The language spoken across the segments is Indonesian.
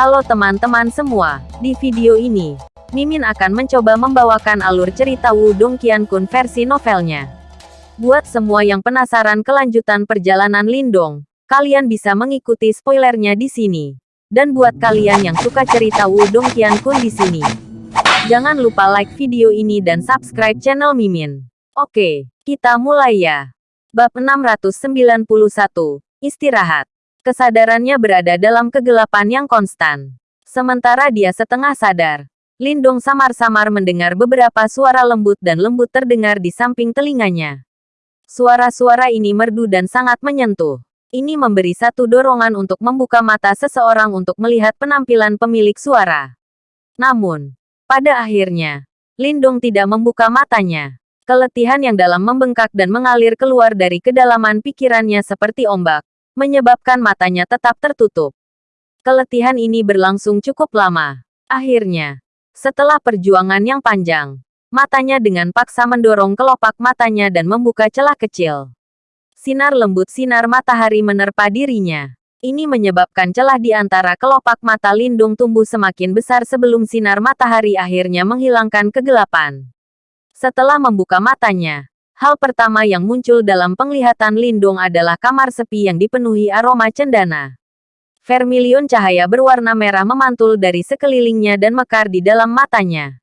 Halo teman-teman semua, di video ini, Mimin akan mencoba membawakan alur cerita Wudong Qiankun versi novelnya. Buat semua yang penasaran kelanjutan perjalanan Lindong, kalian bisa mengikuti spoilernya di sini. Dan buat kalian yang suka cerita Wudong Qiankun di sini, jangan lupa like video ini dan subscribe channel Mimin. Oke, kita mulai ya. Bab 691, Istirahat. Kesadarannya berada dalam kegelapan yang konstan. Sementara dia setengah sadar, Lindong samar-samar mendengar beberapa suara lembut dan lembut terdengar di samping telinganya. Suara-suara ini merdu dan sangat menyentuh. Ini memberi satu dorongan untuk membuka mata seseorang untuk melihat penampilan pemilik suara. Namun, pada akhirnya, Lindong tidak membuka matanya. Keletihan yang dalam membengkak dan mengalir keluar dari kedalaman pikirannya seperti ombak menyebabkan matanya tetap tertutup. Keletihan ini berlangsung cukup lama. Akhirnya, setelah perjuangan yang panjang, matanya dengan paksa mendorong kelopak matanya dan membuka celah kecil. Sinar lembut sinar matahari menerpa dirinya. Ini menyebabkan celah di antara kelopak mata Lindung tumbuh semakin besar sebelum sinar matahari akhirnya menghilangkan kegelapan. Setelah membuka matanya, Hal pertama yang muncul dalam penglihatan Lindung adalah kamar sepi yang dipenuhi aroma cendana. Vermilion cahaya berwarna merah memantul dari sekelilingnya dan mekar di dalam matanya.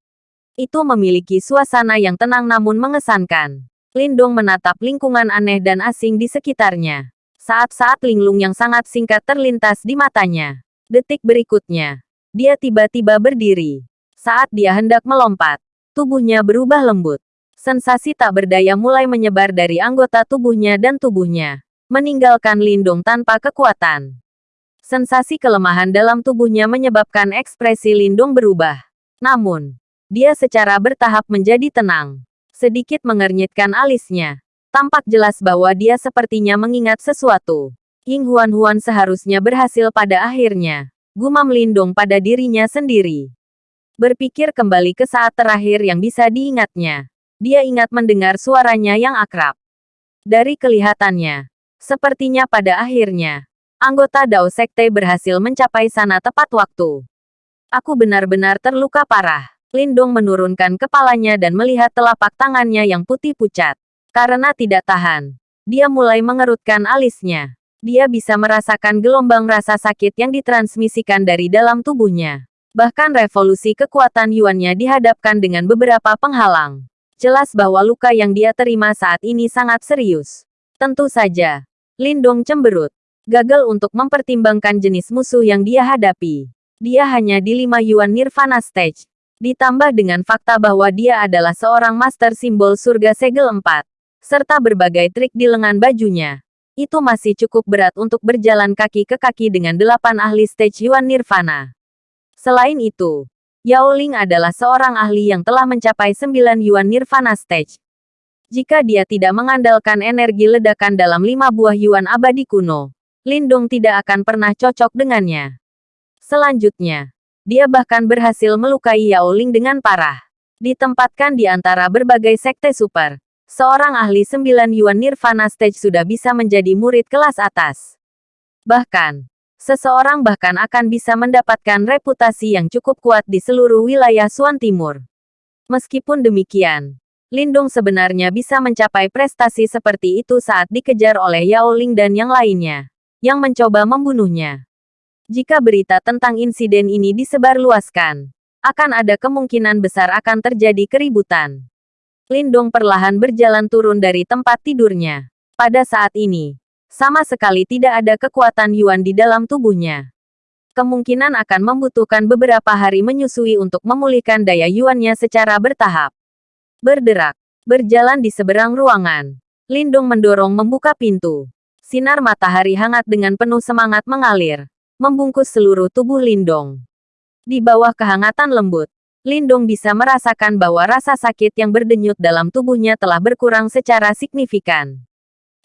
Itu memiliki suasana yang tenang namun mengesankan. Lindung menatap lingkungan aneh dan asing di sekitarnya. Saat-saat linglung yang sangat singkat terlintas di matanya. Detik berikutnya, dia tiba-tiba berdiri. Saat dia hendak melompat, tubuhnya berubah lembut. Sensasi tak berdaya mulai menyebar dari anggota tubuhnya dan tubuhnya, meninggalkan Lindung tanpa kekuatan. Sensasi kelemahan dalam tubuhnya menyebabkan ekspresi Lindung berubah. Namun, dia secara bertahap menjadi tenang. Sedikit mengernyitkan alisnya. Tampak jelas bahwa dia sepertinya mengingat sesuatu. Ying Huan Huan seharusnya berhasil pada akhirnya. Gumam Lindung pada dirinya sendiri. Berpikir kembali ke saat terakhir yang bisa diingatnya dia ingat mendengar suaranya yang akrab. Dari kelihatannya, sepertinya pada akhirnya, anggota Dao Sekte berhasil mencapai sana tepat waktu. Aku benar-benar terluka parah. Lindong menurunkan kepalanya dan melihat telapak tangannya yang putih pucat. Karena tidak tahan, dia mulai mengerutkan alisnya. Dia bisa merasakan gelombang rasa sakit yang ditransmisikan dari dalam tubuhnya. Bahkan revolusi kekuatan Yuannya dihadapkan dengan beberapa penghalang. Jelas bahwa luka yang dia terima saat ini sangat serius. Tentu saja, Lindong cemberut. Gagal untuk mempertimbangkan jenis musuh yang dia hadapi. Dia hanya di 5 Yuan Nirvana Stage. Ditambah dengan fakta bahwa dia adalah seorang master simbol surga segel 4. Serta berbagai trik di lengan bajunya. Itu masih cukup berat untuk berjalan kaki ke kaki dengan delapan ahli stage Yuan Nirvana. Selain itu, Yao Ling adalah seorang ahli yang telah mencapai 9 Yuan Nirvana Stage. Jika dia tidak mengandalkan energi ledakan dalam lima buah Yuan abadi kuno, Lindong tidak akan pernah cocok dengannya. Selanjutnya, dia bahkan berhasil melukai Yao Ling dengan parah. Ditempatkan di antara berbagai sekte super, seorang ahli 9 Yuan Nirvana Stage sudah bisa menjadi murid kelas atas. Bahkan, seseorang bahkan akan bisa mendapatkan reputasi yang cukup kuat di seluruh wilayah Suan Timur. Meskipun demikian, Lindung sebenarnya bisa mencapai prestasi seperti itu saat dikejar oleh Yao Ling dan yang lainnya, yang mencoba membunuhnya. Jika berita tentang insiden ini disebarluaskan, akan ada kemungkinan besar akan terjadi keributan. Lindung perlahan berjalan turun dari tempat tidurnya. Pada saat ini, sama sekali tidak ada kekuatan Yuan di dalam tubuhnya. Kemungkinan akan membutuhkan beberapa hari menyusui untuk memulihkan daya Yuannya secara bertahap. Berderak, berjalan di seberang ruangan. Lindung mendorong membuka pintu. Sinar matahari hangat dengan penuh semangat mengalir, membungkus seluruh tubuh Lindong. Di bawah kehangatan lembut, Lindong bisa merasakan bahwa rasa sakit yang berdenyut dalam tubuhnya telah berkurang secara signifikan.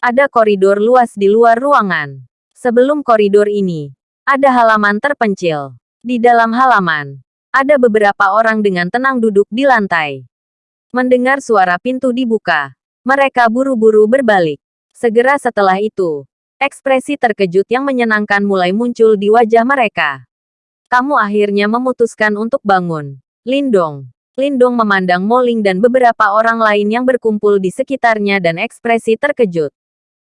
Ada koridor luas di luar ruangan. Sebelum koridor ini, ada halaman terpencil. Di dalam halaman, ada beberapa orang dengan tenang duduk di lantai. Mendengar suara pintu dibuka, mereka buru-buru berbalik. Segera setelah itu, ekspresi terkejut yang menyenangkan mulai muncul di wajah mereka. Kamu akhirnya memutuskan untuk bangun. Lindong. Lindong memandang Moling dan beberapa orang lain yang berkumpul di sekitarnya dan ekspresi terkejut.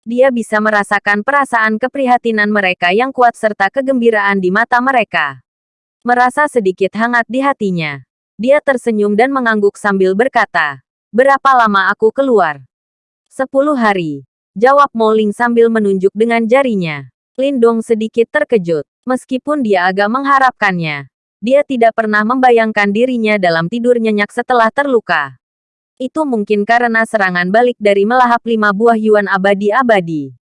Dia bisa merasakan perasaan keprihatinan mereka yang kuat serta kegembiraan di mata mereka. Merasa sedikit hangat di hatinya. Dia tersenyum dan mengangguk sambil berkata, Berapa lama aku keluar? Sepuluh hari. Jawab Moling sambil menunjuk dengan jarinya. Lindong sedikit terkejut. Meskipun dia agak mengharapkannya, dia tidak pernah membayangkan dirinya dalam tidur nyenyak setelah terluka. Itu mungkin karena serangan balik dari melahap lima buah Yuan abadi-abadi.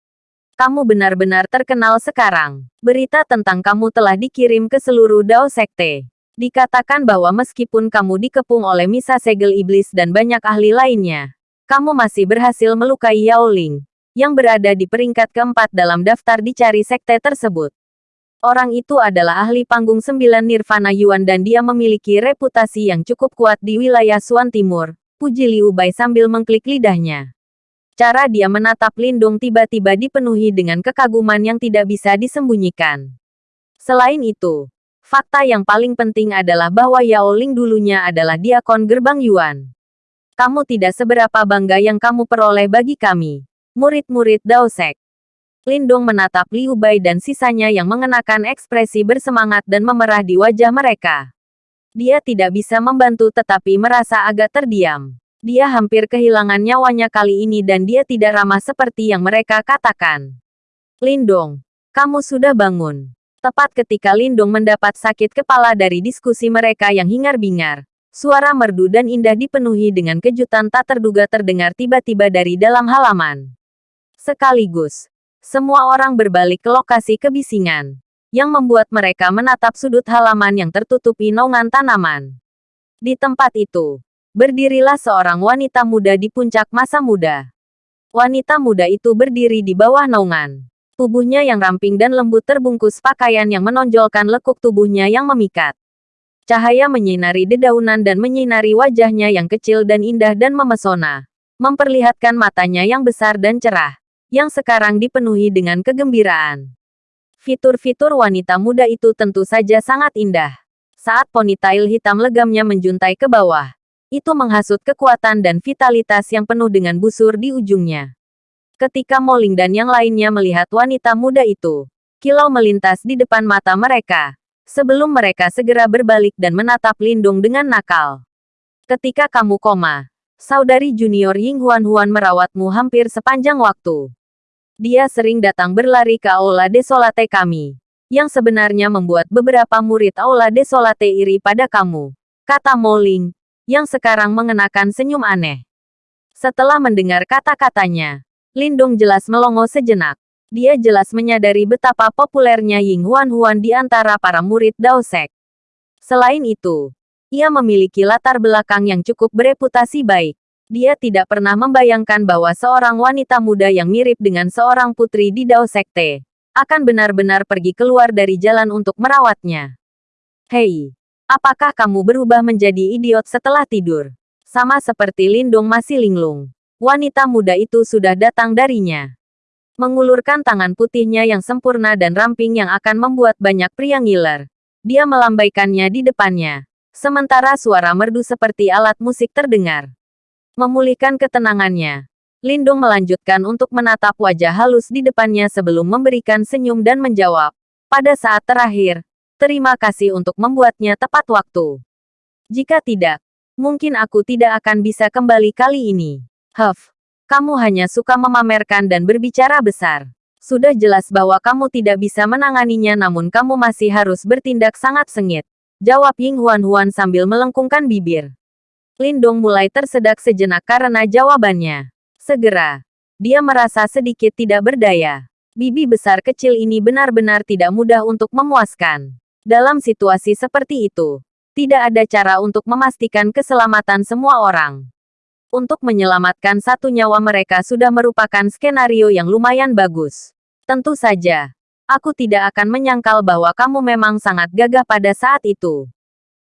Kamu benar-benar terkenal sekarang. Berita tentang kamu telah dikirim ke seluruh Dao Sekte. Dikatakan bahwa meskipun kamu dikepung oleh Misa Segel Iblis dan banyak ahli lainnya, kamu masih berhasil melukai Yao Ling, yang berada di peringkat keempat dalam daftar dicari sekte tersebut. Orang itu adalah ahli panggung sembilan Nirvana Yuan dan dia memiliki reputasi yang cukup kuat di wilayah Suan Timur, puji Liu Bai sambil mengklik lidahnya. Cara dia menatap Lindung tiba-tiba dipenuhi dengan kekaguman yang tidak bisa disembunyikan. Selain itu, fakta yang paling penting adalah bahwa Yao Ling dulunya adalah diakon gerbang Yuan. Kamu tidak seberapa bangga yang kamu peroleh bagi kami, murid-murid Dao Sek. Lindung menatap Liu Bai dan sisanya yang mengenakan ekspresi bersemangat dan memerah di wajah mereka. Dia tidak bisa membantu tetapi merasa agak terdiam. Dia hampir kehilangan nyawanya kali ini dan dia tidak ramah seperti yang mereka katakan. Lindung, kamu sudah bangun. Tepat ketika Lindung mendapat sakit kepala dari diskusi mereka yang hingar-bingar, suara merdu dan indah dipenuhi dengan kejutan tak terduga terdengar tiba-tiba dari dalam halaman. Sekaligus, semua orang berbalik ke lokasi kebisingan, yang membuat mereka menatap sudut halaman yang tertutupi naungan tanaman. Di tempat itu, berdirilah seorang wanita muda di puncak masa muda. Wanita muda itu berdiri di bawah naungan. Tubuhnya yang ramping dan lembut terbungkus pakaian yang menonjolkan lekuk tubuhnya yang memikat. Cahaya menyinari dedaunan dan menyinari wajahnya yang kecil dan indah dan memesona. Memperlihatkan matanya yang besar dan cerah yang sekarang dipenuhi dengan kegembiraan. Fitur-fitur wanita muda itu tentu saja sangat indah. Saat ponytail hitam legamnya menjuntai ke bawah, itu menghasut kekuatan dan vitalitas yang penuh dengan busur di ujungnya. Ketika Moling dan yang lainnya melihat wanita muda itu, kilau melintas di depan mata mereka, sebelum mereka segera berbalik dan menatap Lindung dengan nakal. Ketika kamu koma, saudari junior Ying Huan Huan merawatmu hampir sepanjang waktu. Dia sering datang berlari ke Aula Desolate kami. Yang sebenarnya membuat beberapa murid Aula Desolate iri pada kamu. Kata Moling, yang sekarang mengenakan senyum aneh. Setelah mendengar kata-katanya, Lindung jelas melongo sejenak. Dia jelas menyadari betapa populernya Ying Huan Huan di antara para murid Dao Sek. Selain itu, ia memiliki latar belakang yang cukup bereputasi baik. Dia tidak pernah membayangkan bahwa seorang wanita muda yang mirip dengan seorang putri di Dao Sekte akan benar-benar pergi keluar dari jalan untuk merawatnya. Hei, apakah kamu berubah menjadi idiot setelah tidur? Sama seperti Lindung masih linglung. Wanita muda itu sudah datang darinya. Mengulurkan tangan putihnya yang sempurna dan ramping yang akan membuat banyak pria ngiler. Dia melambaikannya di depannya. Sementara suara merdu seperti alat musik terdengar. Memulihkan ketenangannya. Lindung melanjutkan untuk menatap wajah halus di depannya sebelum memberikan senyum dan menjawab. Pada saat terakhir, terima kasih untuk membuatnya tepat waktu. Jika tidak, mungkin aku tidak akan bisa kembali kali ini. Huff, kamu hanya suka memamerkan dan berbicara besar. Sudah jelas bahwa kamu tidak bisa menanganinya namun kamu masih harus bertindak sangat sengit. Jawab Ying Huan Huan sambil melengkungkan bibir. Lindong mulai tersedak sejenak karena jawabannya. Segera, dia merasa sedikit tidak berdaya. Bibi besar kecil ini benar-benar tidak mudah untuk memuaskan. Dalam situasi seperti itu, tidak ada cara untuk memastikan keselamatan semua orang. Untuk menyelamatkan satu nyawa mereka sudah merupakan skenario yang lumayan bagus. Tentu saja, aku tidak akan menyangkal bahwa kamu memang sangat gagah pada saat itu.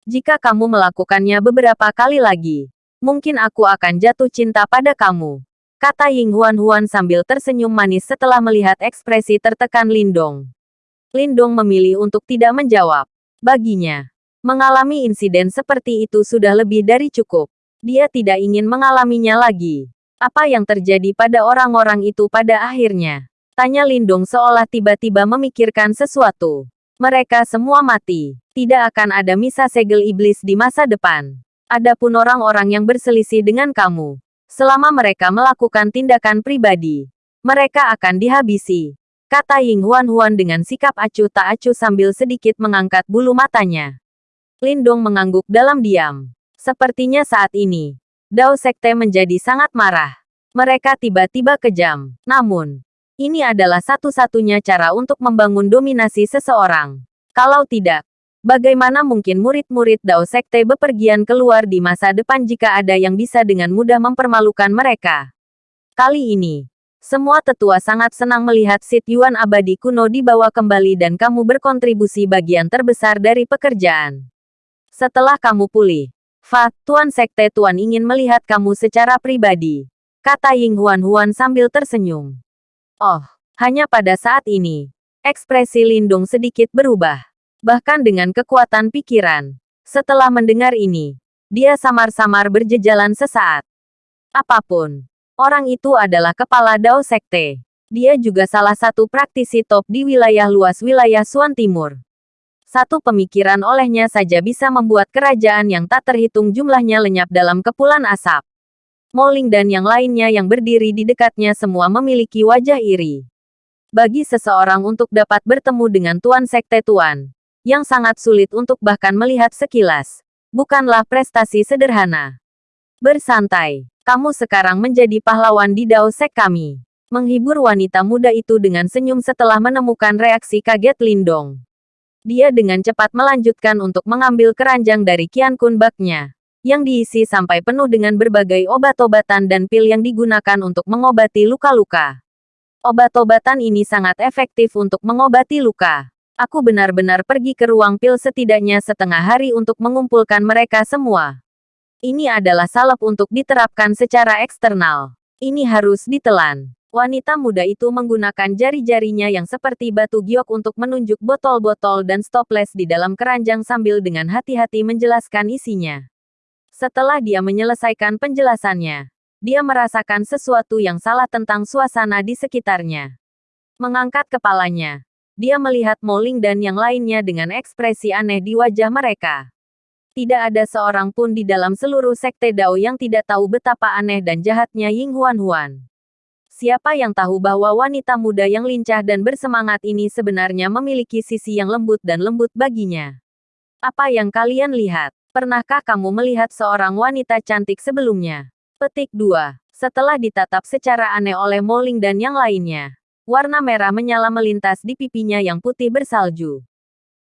Jika kamu melakukannya beberapa kali lagi, mungkin aku akan jatuh cinta pada kamu. Kata Ying Huan Huan sambil tersenyum manis setelah melihat ekspresi tertekan Lindong. Lindong memilih untuk tidak menjawab. Baginya, mengalami insiden seperti itu sudah lebih dari cukup. Dia tidak ingin mengalaminya lagi. Apa yang terjadi pada orang-orang itu pada akhirnya? Tanya Lindung seolah tiba-tiba memikirkan sesuatu. Mereka semua mati. Tidak akan ada misa segel iblis di masa depan. Adapun orang-orang yang berselisih dengan kamu, selama mereka melakukan tindakan pribadi, mereka akan dihabisi. Kata Ying Huan Huan dengan sikap acuh tak acuh sambil sedikit mengangkat bulu matanya. Lindong mengangguk dalam diam. Sepertinya saat ini, Dao Sekte menjadi sangat marah. Mereka tiba-tiba kejam. Namun, ini adalah satu-satunya cara untuk membangun dominasi seseorang. Kalau tidak, Bagaimana mungkin murid-murid Dao Sekte bepergian keluar di masa depan jika ada yang bisa dengan mudah mempermalukan mereka? Kali ini, semua tetua sangat senang melihat Sit Yuan abadi kuno dibawa kembali dan kamu berkontribusi bagian terbesar dari pekerjaan. Setelah kamu pulih, Fa, Tuan Sekte Tuan ingin melihat kamu secara pribadi. Kata Ying Huan Huan sambil tersenyum. Oh, hanya pada saat ini, ekspresi Lindung sedikit berubah bahkan dengan kekuatan pikiran. Setelah mendengar ini, dia samar-samar berjejalan sesaat. Apa pun, orang itu adalah kepala Dao Sekte. Dia juga salah satu praktisi top di wilayah luas wilayah Suan Timur. Satu pemikiran olehnya saja bisa membuat kerajaan yang tak terhitung jumlahnya lenyap dalam kepulan asap. Moling dan yang lainnya yang berdiri di dekatnya semua memiliki wajah iri. Bagi seseorang untuk dapat bertemu dengan Tuan Sekte Tuan, yang sangat sulit untuk bahkan melihat sekilas. Bukanlah prestasi sederhana. Bersantai, kamu sekarang menjadi pahlawan di Dao Sek kami. Menghibur wanita muda itu dengan senyum setelah menemukan reaksi kaget Lindong. Dia dengan cepat melanjutkan untuk mengambil keranjang dari Kian Kun baknya, yang diisi sampai penuh dengan berbagai obat-obatan dan pil yang digunakan untuk mengobati luka-luka. Obat-obatan ini sangat efektif untuk mengobati luka. Aku benar-benar pergi ke ruang pil setidaknya setengah hari untuk mengumpulkan mereka semua. Ini adalah salep untuk diterapkan secara eksternal. Ini harus ditelan. Wanita muda itu menggunakan jari-jarinya yang seperti batu giok untuk menunjuk botol-botol dan stoples di dalam keranjang sambil dengan hati-hati menjelaskan isinya. Setelah dia menyelesaikan penjelasannya, dia merasakan sesuatu yang salah tentang suasana di sekitarnya. Mengangkat kepalanya, dia melihat Moling dan yang lainnya dengan ekspresi aneh di wajah mereka. Tidak ada seorang pun di dalam seluruh sekte Dao yang tidak tahu betapa aneh dan jahatnya Ying Huan Huan. Siapa yang tahu bahwa wanita muda yang lincah dan bersemangat ini sebenarnya memiliki sisi yang lembut dan lembut baginya? Apa yang kalian lihat? Pernahkah kamu melihat seorang wanita cantik sebelumnya? Petik 2. Setelah ditatap secara aneh oleh Moling dan yang lainnya, Warna merah menyala melintas di pipinya yang putih bersalju.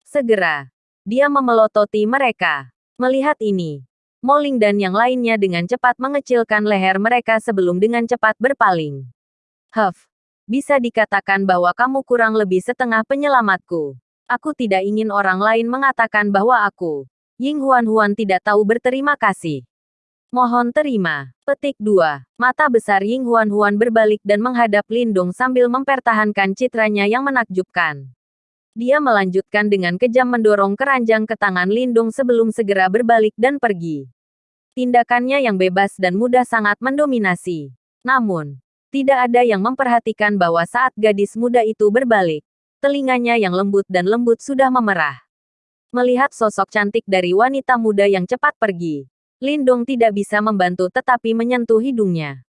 Segera, dia memelototi mereka. Melihat ini, Moling dan yang lainnya dengan cepat mengecilkan leher mereka sebelum dengan cepat berpaling. Huff, bisa dikatakan bahwa kamu kurang lebih setengah penyelamatku. Aku tidak ingin orang lain mengatakan bahwa aku, Ying Huan Huan tidak tahu berterima kasih. Mohon terima. Petik 2. Mata besar Ying Huan Huan berbalik dan menghadap Lindung sambil mempertahankan citranya yang menakjubkan. Dia melanjutkan dengan kejam mendorong keranjang ke tangan Lindung sebelum segera berbalik dan pergi. Tindakannya yang bebas dan mudah sangat mendominasi. Namun, tidak ada yang memperhatikan bahwa saat gadis muda itu berbalik, telinganya yang lembut dan lembut sudah memerah. Melihat sosok cantik dari wanita muda yang cepat pergi, Lindong tidak bisa membantu tetapi menyentuh hidungnya.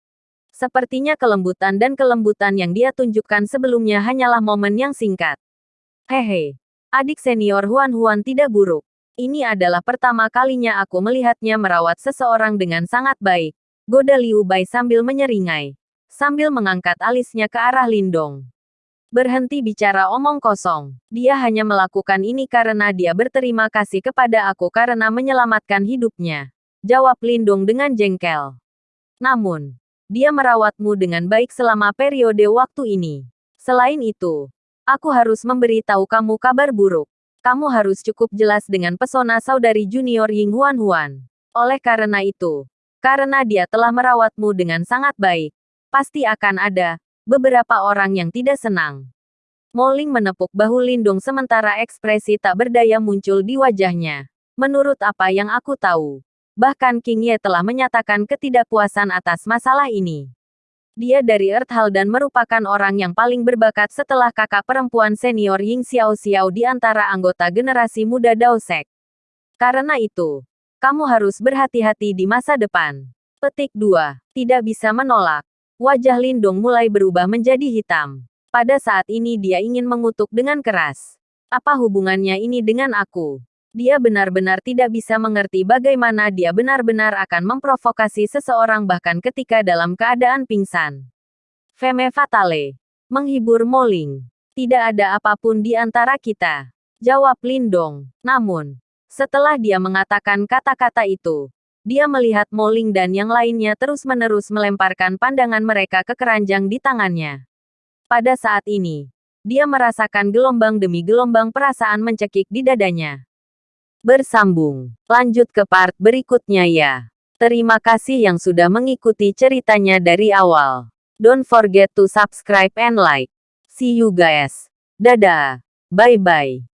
Sepertinya kelembutan dan kelembutan yang dia tunjukkan sebelumnya hanyalah momen yang singkat. Hehe, adik senior Huan Huan tidak buruk. Ini adalah pertama kalinya aku melihatnya merawat seseorang dengan sangat baik. Goda Liu Bai sambil menyeringai. Sambil mengangkat alisnya ke arah Lindong. Berhenti bicara omong kosong. Dia hanya melakukan ini karena dia berterima kasih kepada aku karena menyelamatkan hidupnya. Jawab Lindung dengan jengkel. Namun, dia merawatmu dengan baik selama periode waktu ini. Selain itu, aku harus memberi tahu kamu kabar buruk. Kamu harus cukup jelas dengan pesona saudari junior Ying Huan Huan. Oleh karena itu, karena dia telah merawatmu dengan sangat baik, pasti akan ada beberapa orang yang tidak senang. Moling menepuk bahu Lindung sementara ekspresi tak berdaya muncul di wajahnya. Menurut apa yang aku tahu, bahkan King Ye telah menyatakan ketidakpuasan atas masalah ini. Dia dari Earth dan merupakan orang yang paling berbakat setelah kakak perempuan senior Ying Xiao Xiao di antara anggota generasi muda Dao Sek. Karena itu, kamu harus berhati-hati di masa depan. Petik 2. Tidak bisa menolak. Wajah Lindong mulai berubah menjadi hitam. Pada saat ini dia ingin mengutuk dengan keras. Apa hubungannya ini dengan aku? Dia benar-benar tidak bisa mengerti bagaimana dia benar-benar akan memprovokasi seseorang bahkan ketika dalam keadaan pingsan. Feme Fatale. Menghibur Moling. Tidak ada apa pun di antara kita. Jawab Lindong. Namun, setelah dia mengatakan kata-kata itu, dia melihat Moling dan yang lainnya terus-menerus melemparkan pandangan mereka ke keranjang di tangannya. Pada saat ini, dia merasakan gelombang demi gelombang perasaan mencekik di dadanya. Bersambung. Lanjut ke part berikutnya ya. Terima kasih yang sudah mengikuti ceritanya dari awal. Don't forget to subscribe and like. See you guys. Dadah. Bye-bye.